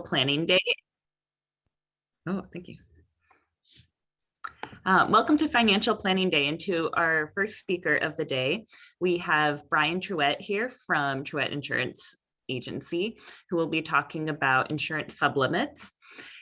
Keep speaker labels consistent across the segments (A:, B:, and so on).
A: Planning Day. Oh, thank you. Uh, welcome to Financial Planning Day and to our first speaker of the day. We have Brian Truett here from Truett Insurance Agency, who will be talking about insurance sublimits.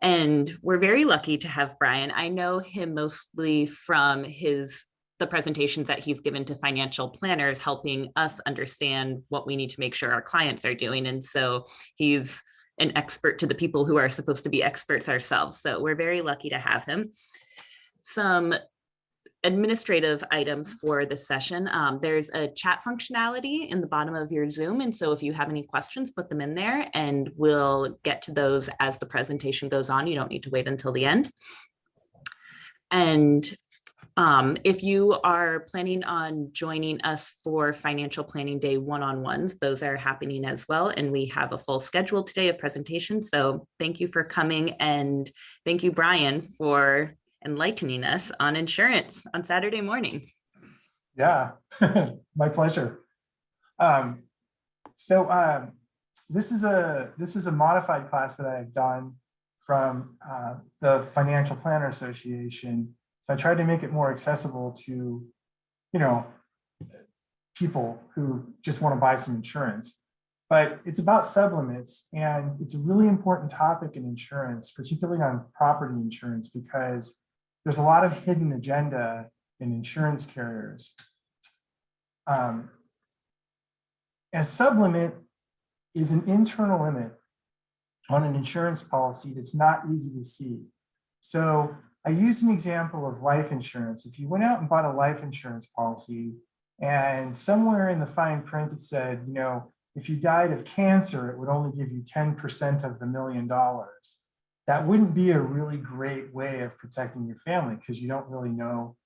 A: And we're very lucky to have Brian. I know him mostly from his the presentations that he's given to financial planners, helping us understand what we need to make sure our clients are doing. And so he's an expert to the people who are supposed to be experts ourselves. So we're very lucky to have him. Some administrative items for this session. Um, there's a chat functionality in the bottom of your Zoom. And so if you have any questions, put them in there and we'll get to those as the presentation goes on. You don't need to wait until the end. And um, if you are planning on joining us for Financial Planning Day one-on-ones, those are happening as well. And we have a full schedule today of presentations. So thank you for coming and thank you, Brian, for enlightening us on insurance on Saturday morning.
B: Yeah, my pleasure. Um, so um, this is a this is a modified class that I've done from uh, the Financial Planner Association. So I tried to make it more accessible to, you know, people who just want to buy some insurance. But it's about sublimits, and it's a really important topic in insurance, particularly on property insurance, because there's a lot of hidden agenda in insurance carriers. Um, a sublimit is an internal limit on an insurance policy that's not easy to see. So I used an example of life insurance. If you went out and bought a life insurance policy and somewhere in the fine print it said, you know, if you died of cancer, it would only give you 10% of the million dollars that wouldn't be a really great way of protecting your family because you don't really know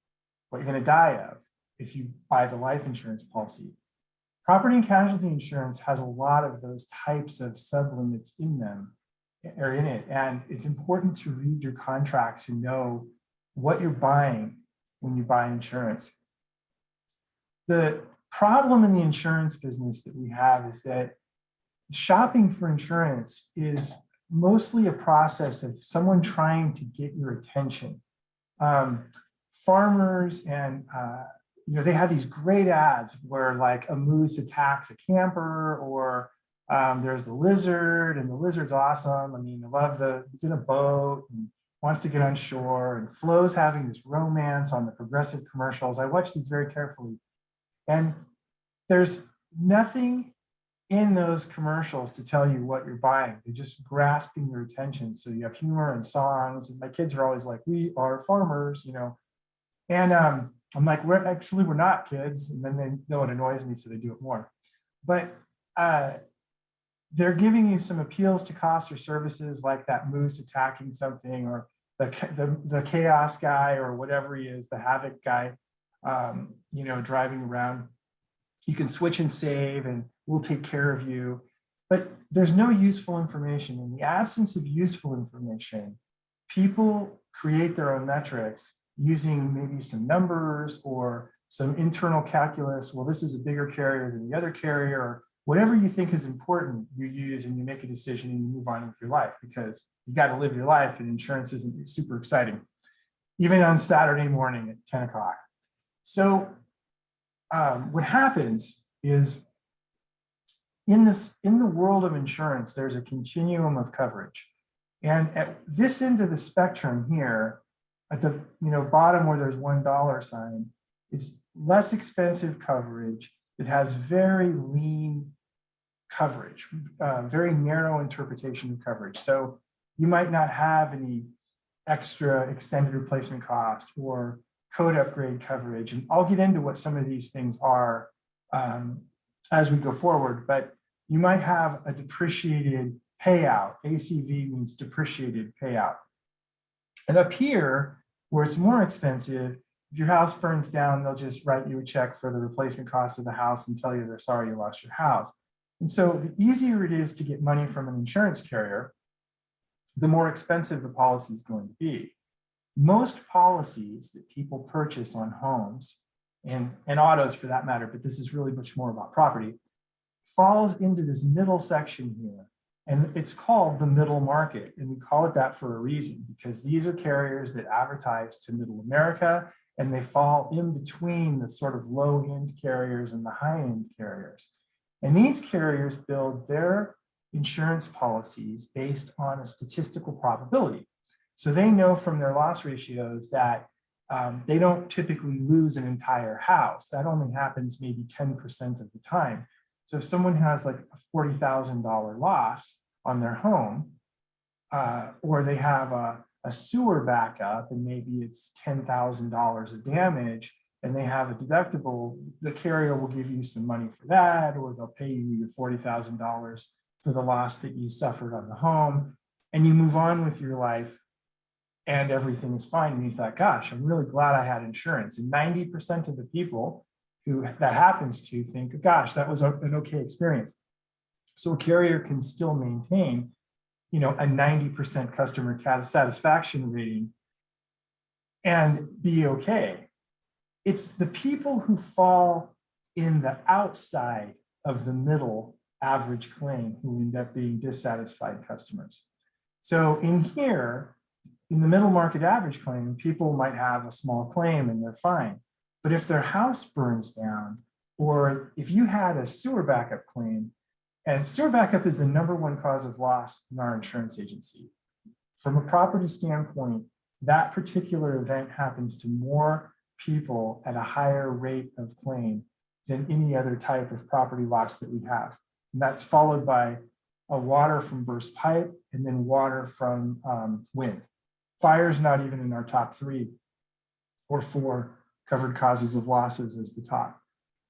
B: what you're going to die of if you buy the life insurance policy. Property and casualty insurance has a lot of those types of sublimits in them or in it. And it's important to read your contracts and know what you're buying when you buy insurance. The problem in the insurance business that we have is that shopping for insurance is mostly a process of someone trying to get your attention. Um, farmers and, uh, you know, they have these great ads where like a moose attacks a camper or um, there's the lizard and the lizard's awesome. I mean, I love the, he's in a boat and wants to get on shore and Flo's having this romance on the progressive commercials. I watch these very carefully and there's nothing in those commercials to tell you what you're buying. They're just grasping your attention. So you have humor and songs. And my kids are always like, we are farmers, you know. And um, I'm like, we're actually, we're not kids. And then they know it annoys me, so they do it more. But uh, they're giving you some appeals to cost or services like that moose attacking something or the, the, the chaos guy or whatever he is, the havoc guy, um, you know, driving around. You can switch and save and we'll take care of you. But there's no useful information. In the absence of useful information, people create their own metrics using maybe some numbers or some internal calculus. Well, this is a bigger carrier than the other carrier, whatever you think is important, you use and you make a decision and you move on with your life because you got to live your life and insurance isn't super exciting, even on Saturday morning at 10 o'clock. So um, what happens is in this in the world of insurance, there's a continuum of coverage. And at this end of the spectrum here, at the you know bottom where there's one dollar sign, it's less expensive coverage. It has very lean coverage, uh, very narrow interpretation of coverage. So you might not have any extra extended replacement cost or code upgrade coverage. And I'll get into what some of these things are um, as we go forward, but you might have a depreciated payout. ACV means depreciated payout. And up here, where it's more expensive, if your house burns down, they'll just write you a check for the replacement cost of the house and tell you they're sorry you lost your house. And so the easier it is to get money from an insurance carrier, the more expensive the policy is going to be. Most policies that people purchase on homes and, and autos for that matter, but this is really much more about property, falls into this middle section here And it's called the middle market. And we call it that for a reason, because these are carriers that advertise to middle America and they fall in between the sort of low end carriers and the high end carriers. And these carriers build their insurance policies based on a statistical probability. So they know from their loss ratios that um, they don't typically lose an entire house. That only happens maybe 10% of the time. So if someone has like a $40,000 loss on their home, uh, or they have a, a sewer backup and maybe it's $10,000 of damage and they have a deductible, the carrier will give you some money for that, or they'll pay you your $40,000 for the loss that you suffered on the home. And you move on with your life and everything is fine. And you thought, gosh, I'm really glad I had insurance. And 90% of the people who that happens to think, gosh, that was an okay experience. So a carrier can still maintain, you know, a 90% customer satisfaction rating and be okay. It's the people who fall in the outside of the middle average claim who end up being dissatisfied customers. So in here, in the middle market average claim, people might have a small claim and they're fine. But if their house burns down, or if you had a sewer backup claim, and sewer backup is the number one cause of loss in our insurance agency. From a property standpoint, that particular event happens to more people at a higher rate of claim than any other type of property loss that we have. And that's followed by a water from burst pipe and then water from um, wind. Fire is not even in our top three or four covered causes of losses as the top.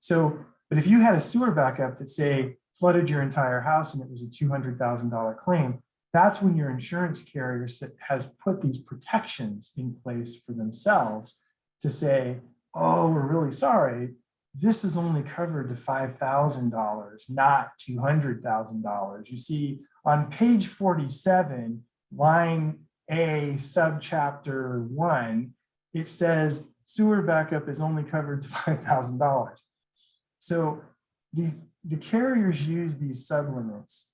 B: So, but if you had a sewer backup that say flooded your entire house and it was a $200,000 claim, that's when your insurance carrier has put these protections in place for themselves to say, oh, we're really sorry. This is only covered to $5,000, not $200,000. You see on page 47, line A, subchapter one, it says sewer backup is only covered to $5,000. So the, the carriers use these sublimits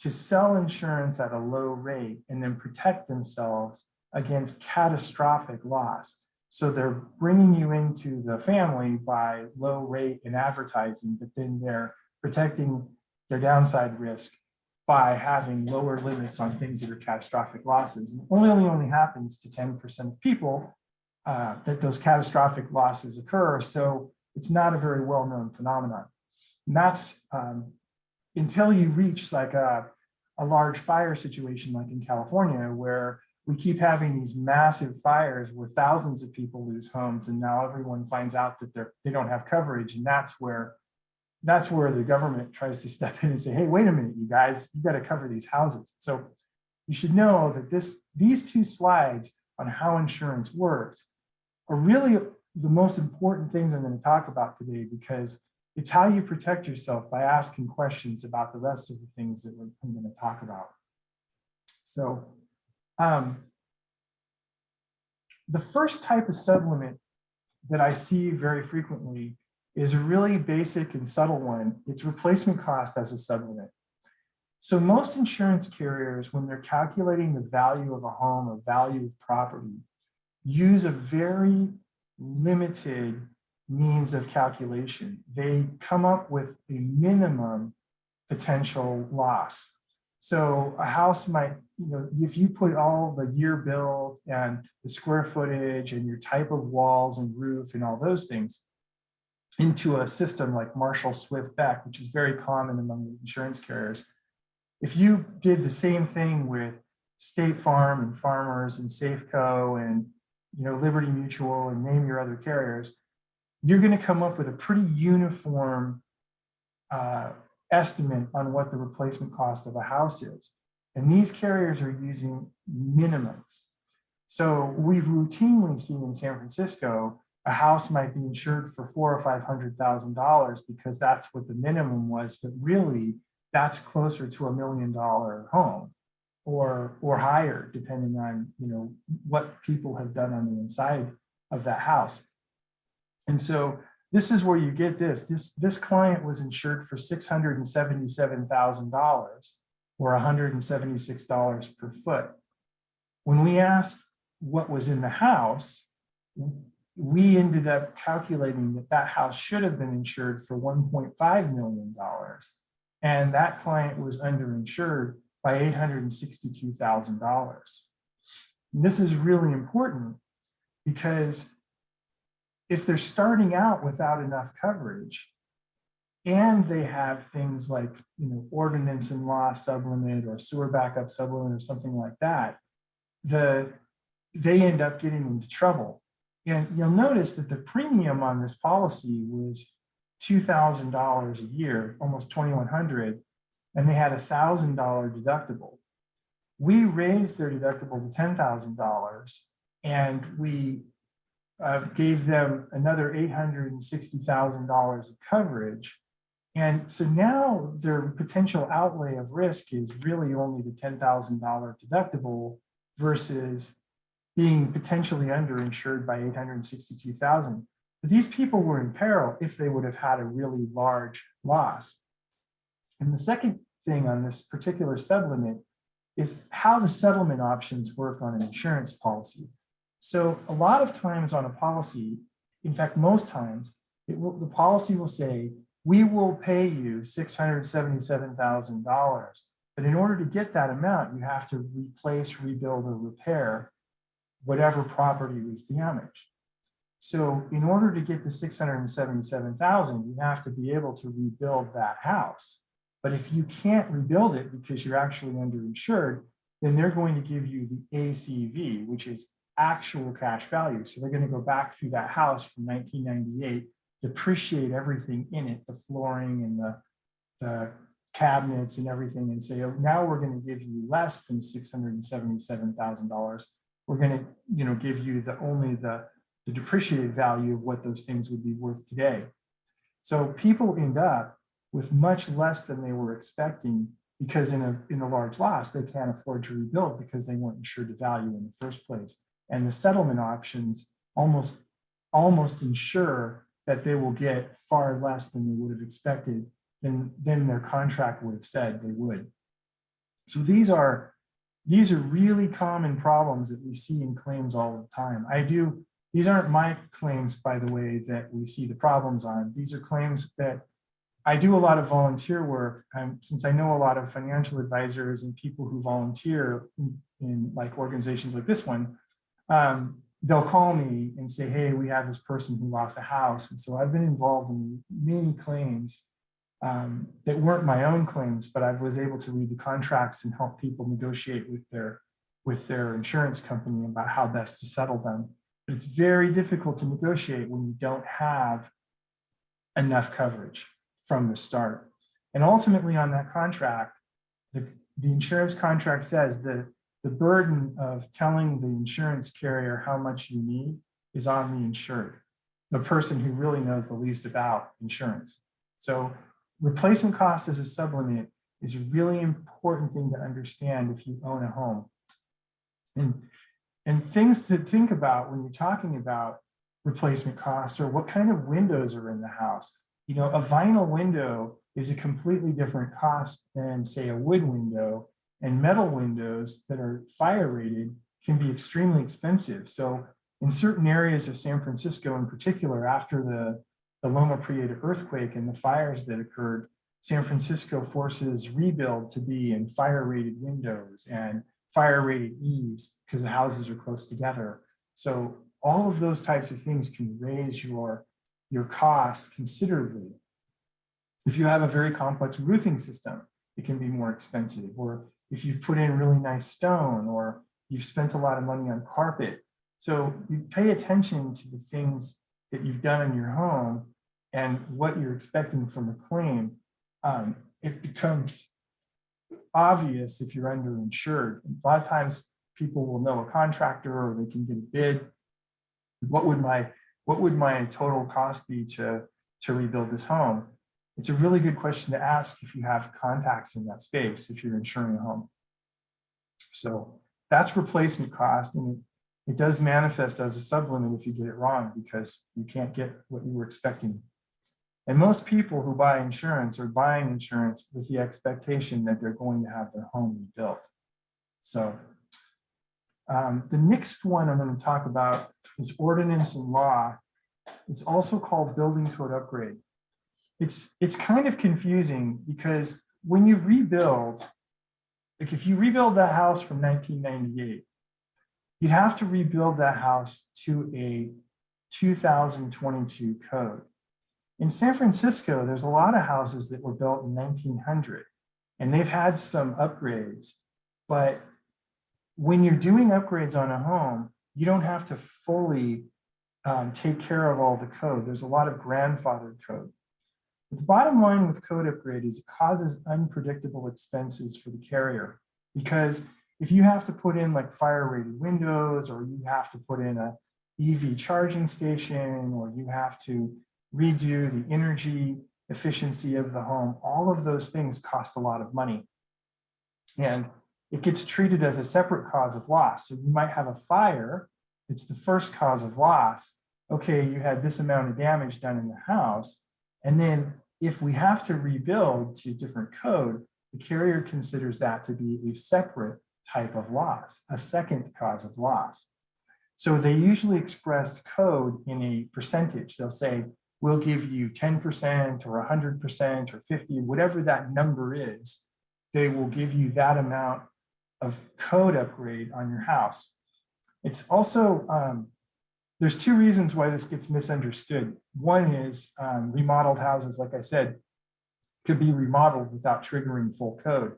B: to sell insurance at a low rate and then protect themselves against catastrophic loss. So they're bringing you into the family by low rate and advertising, but then they're protecting their downside risk by having lower limits on things that are catastrophic losses. And only only, only happens to 10% of people uh, that those catastrophic losses occur. So it's not a very well-known phenomenon. And that's um, until you reach like a, a large fire situation like in California, where we keep having these massive fires where thousands of people lose homes and now everyone finds out that they're they don't have coverage and that's where that's where the government tries to step in and say hey wait a minute you guys you got to cover these houses so you should know that this these two slides on how insurance works are really the most important things I'm going to talk about today because it's how you protect yourself by asking questions about the rest of the things that I'm going to talk about. So um, the first type of sublimit that I see very frequently is a really basic and subtle one. It's replacement cost as a sublimit. So most insurance carriers, when they're calculating the value of a home or value of property, use a very limited means of calculation. They come up with a minimum potential loss. So a house might, you know, if you put all the year build and the square footage and your type of walls and roof and all those things into a system like Marshall Swift Boeckh, which is very common among the insurance carriers, if you did the same thing with State Farm and Farmers and Safeco and you know Liberty Mutual and name your other carriers, you're going to come up with a pretty uniform uh, estimate on what the replacement cost of a house is. And these carriers are using minimums. So we've routinely seen in San Francisco, a house might be insured for four or five hundred thousand dollars because that's what the minimum was, but really that's closer to a million dollar home or or higher, depending on you know what people have done on the inside of that house. And so this is where you get this. This, this client was insured for $677,000 or hundred and seventy-six dollars per foot. When we asked what was in the house, we ended up calculating that that house should have been insured for one point five million dollars. And that client was underinsured by eight hundred and sixty-two thousand dollars. This is really important because if they're starting out without enough coverage and they have things like, you know, ordinance and law sublimit or sewer backup sublimit or something like that, the, they end up getting into trouble. And you'll notice that the premium on this policy was two thousand dollars a year, almost twenty-one hundred, and they had a thousand dollar deductible. We raised their deductible to ten thousand dollars, and we uh, gave them another eight hundred and sixty thousand dollars of coverage. And so now their potential outlay of risk is really only the ten thousand dollar deductible versus being potentially underinsured by eight hundred and sixty-two thousand. But these people were in peril if they would have had a really large loss. And the second thing on this particular sublimit is how the settlement options work on an insurance policy. So a lot of times on a policy, in fact, most times, will, the policy will say, we will pay you six hundred seventy-seven thousand dollars. But in order to get that amount, you have to replace, rebuild, or repair whatever property was damaged. So in order to get the six hundred and seventy-seven thousand, you have to be able to rebuild that house. But if you can't rebuild it because you're actually underinsured, then they're going to give you the ACV, which is actual cash value. So they're going to go back through that house from nineteen ninety-eight, depreciate everything in it, the flooring and the, the cabinets and everything, and say, oh, now we're going to give you less than six hundred and seventy-seven thousand dollars. We're going to, you know, give you the only the, the depreciated value of what those things would be worth today. So people end up with much less than they were expecting because in a, in a large loss, they can't afford to rebuild because they weren't insured to value in the first place. And the settlement options almost, almost ensure that they will get far less than they would have expected than, than their contract would have said they would. So these are, these are really common problems that we see in claims all the time. I do, these aren't my claims, by the way, that we see the problems on. These are claims that I do a lot of volunteer work, um, since I know a lot of financial advisors and people who volunteer in, in like organizations like this one, um, they'll call me and say, hey, we have this person who lost a house. And so I've been involved in many claims um, that weren't my own claims, but I was able to read the contracts and help people negotiate with their, with their insurance company about how best to settle them. But it's very difficult to negotiate when you don't have enough coverage from the start. And ultimately on that contract, the, the insurance contract says that the burden of telling the insurance carrier how much you need is on the insured, the person who really knows the least about insurance. So replacement cost as a sublimit is a really important thing to understand if you own a home. And, and things to think about when you're talking about replacement cost or what kind of windows are in the house. You know, a vinyl window is a completely different cost than say a wood window and metal windows that are fire rated can be extremely expensive. So in certain areas of San Francisco in particular, after the, the Loma Prieta earthquake and the fires that occurred, San Francisco forces rebuild to be in fire rated windows and fire rated eaves because the houses are close together. So all of those types of things can raise your, your cost considerably. If you have a very complex roofing system, it can be more expensive. Or if you've put in really nice stone or you've spent a lot of money on carpet. So you pay attention to the things that you've done in your home and what you're expecting from a claim. Um, it becomes obvious if you're underinsured. A lot of times people will know a contractor or they can get a bid. What would my what would my total cost be to, to rebuild this home? It's a really good question to ask if you have contacts in that space, if you're insuring a home. So that's replacement cost and it, does manifest as a sublimit if you get it wrong because you can't get what you were expecting. And most people who buy insurance are buying insurance with the expectation that they're going to have their home rebuilt. So um, the next one I'm going to talk about is ordinance and law. It's also called building code upgrade. It's, it's kind of confusing because when you rebuild, like if you rebuild that house from 1998, you'd have to rebuild that house to a 2022 code. In San Francisco, there's a lot of houses that were built in 1900 and they've had some upgrades, but when you're doing upgrades on a home, you don't have to fully um, take care of all the code. There's a lot of grandfathered code. But the bottom line with code upgrade is it causes unpredictable expenses for the carrier because if you have to put in like fire rated windows or you have to put in a EV charging station or you have to redo the energy efficiency of the home, all of those things cost a lot of money. And it gets treated as a separate cause of loss. So you might have a fire, it's the first cause of loss. Okay, you had this amount of damage done in the house. And then if we have to rebuild to different code, the carrier considers that to be a separate type of loss, a second cause of loss. So they usually express code in a percentage. They'll say, we'll give you 10% or 100% or 50, whatever that number is, they will give you that amount of code upgrade on your house. It's also, um, there's two reasons why this gets misunderstood. One is um, remodeled houses, like I said, could be remodeled without triggering full code.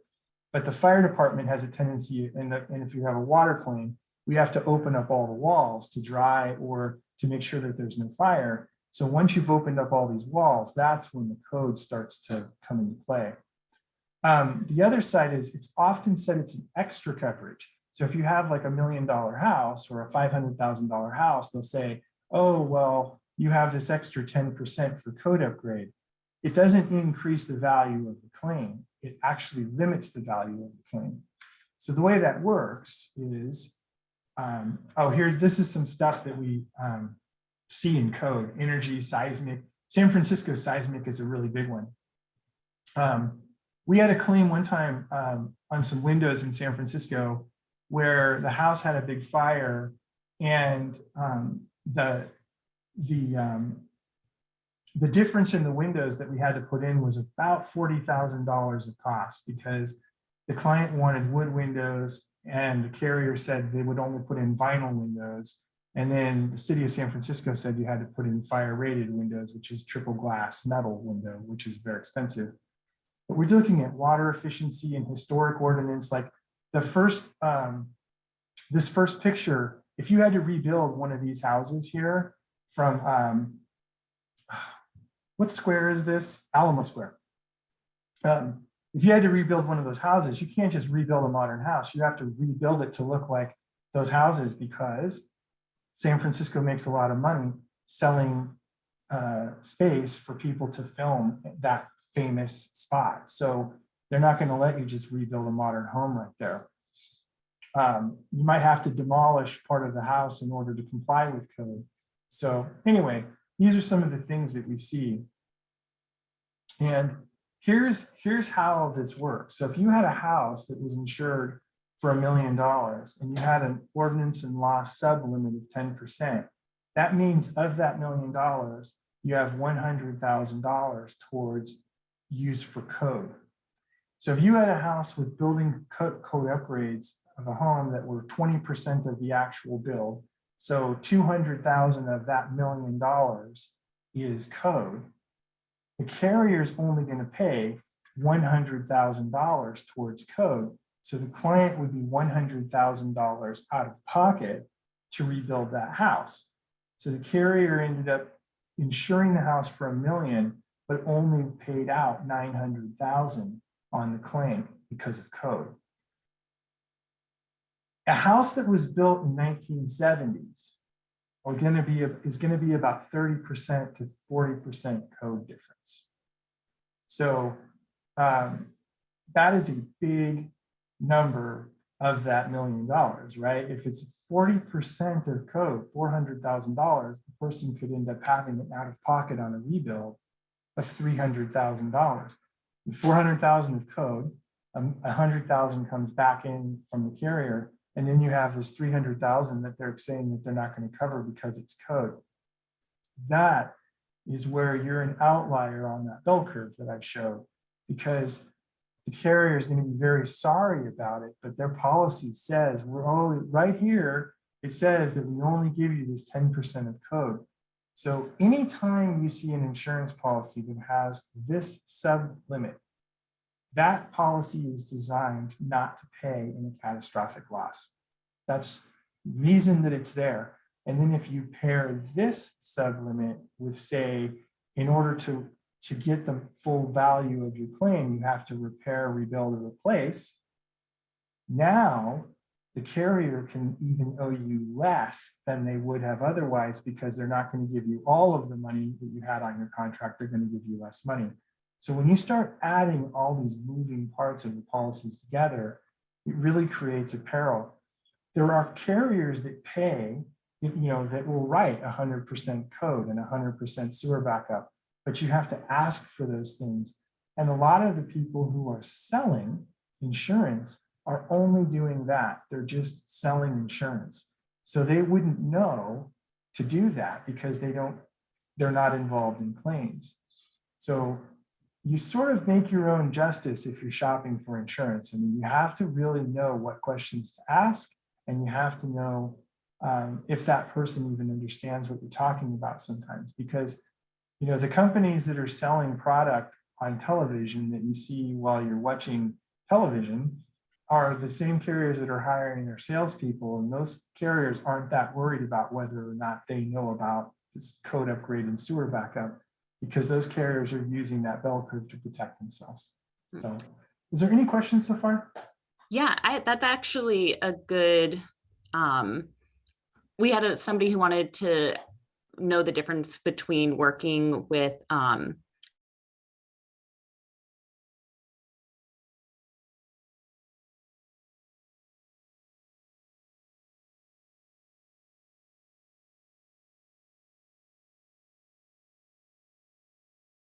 B: But the fire department has a tendency, and, and if you have a water claim, we have to open up all the walls to dry or to make sure that there's no fire. So once you've opened up all these walls, that's when the code starts to come into play. Um, the other side is it's often said it's an extra coverage. So if you have like a million dollar house or a $500,000 house, they'll say, oh, well, you have this extra 10% for code upgrade. It doesn't increase the value of the claim. It actually limits the value of the claim. So the way that works is, um, oh, here's, this is some stuff that we um, see in code, energy, seismic. San Francisco seismic is a really big one. Um, we had a claim one time um, on some windows in San Francisco where the house had a big fire and um, the the um, the difference in the windows that we had to put in was about forty thousand dollars of cost because the client wanted wood windows and the carrier said they would only put in vinyl windows. And then the city of San Francisco said you had to put in fire rated windows which is triple glass metal window which is very expensive. But we're looking at water efficiency and historic ordinance, like the first, um, this first picture, if you had to rebuild one of these houses here from, um, what square is this? Alamo Square. Um, if you had to rebuild one of those houses, you can't just rebuild a modern house. You have to rebuild it to look like those houses because San Francisco makes a lot of money selling uh, space for people to film that famous spot. So they're not going to let you just rebuild a modern home right there. Um, you might have to demolish part of the house in order to comply with code. So anyway, these are some of the things that we see. And here's, here's how this works. So if you had a house that was insured for a million dollars and you had an ordinance and law sub limit of 10%, that means of that million dollars, you have $100,000 towards use for code. So if you had a house with building code, upgrades of a home that were 20% of the actual build, so 200,000 of that million dollars is code, the carrier is only going to pay $100,000 towards code. So the client would be $100,000 out of pocket to rebuild that house. So the carrier ended up insuring the house for a million but only paid out 900,000 on the claim because of code. A house that was built in 1970s are going to be is going to be about 30% to 40% code difference. So um, that is a big number of that million dollars, right? If it's 40% of code, $400,000, the person could end up having it out of pocket on a rebuild of three hundred thousand dollars. Four hundred thousand of code, um, hundred thousand comes back in from the carrier, and then you have this three hundred thousand that they're saying that they're not gonna cover because it's code. That is where you're an outlier on that bell curve that I showed, because the carrier is gonna be very sorry about it, but their policy says, we're only, right here, it says that we only give you this ten percent of code. So anytime you see an insurance policy that has this sub limit, that policy is designed not to pay in a catastrophic loss. That's reason that it's there. And then if you pair this sub limit with, say, in order to, to get the full value of your claim, you have to repair, rebuild, or replace. Now, the carrier can even owe you less than they would have otherwise because they're not going to give you all of the money that you had on your contract. They're going to give you less money. So when you start adding all these moving parts of the policies together, it really creates a peril. There are carriers that pay, you know, that will write 100% code and 100% sewer backup, but you have to ask for those things. And a lot of the people who are selling insurance are only doing that. They're just selling insurance. So they wouldn't know to do that because they don't, they're not involved in claims. So you sort of make your own justice if you're shopping for insurance. I mean, you have to really know what questions to ask and you have to know um, if that person even understands what you're talking about sometimes because you know the companies that are selling product on television that you see while you're watching television are the same carriers that are hiring their salespeople, and those carriers aren't that worried about whether or not they know about this code upgrade and sewer backup, because those carriers are using that bell curve to protect themselves. So, is there any questions so far?
A: Yeah, I, that's actually a good, um, we had a, somebody who wanted to know the difference between working with, um,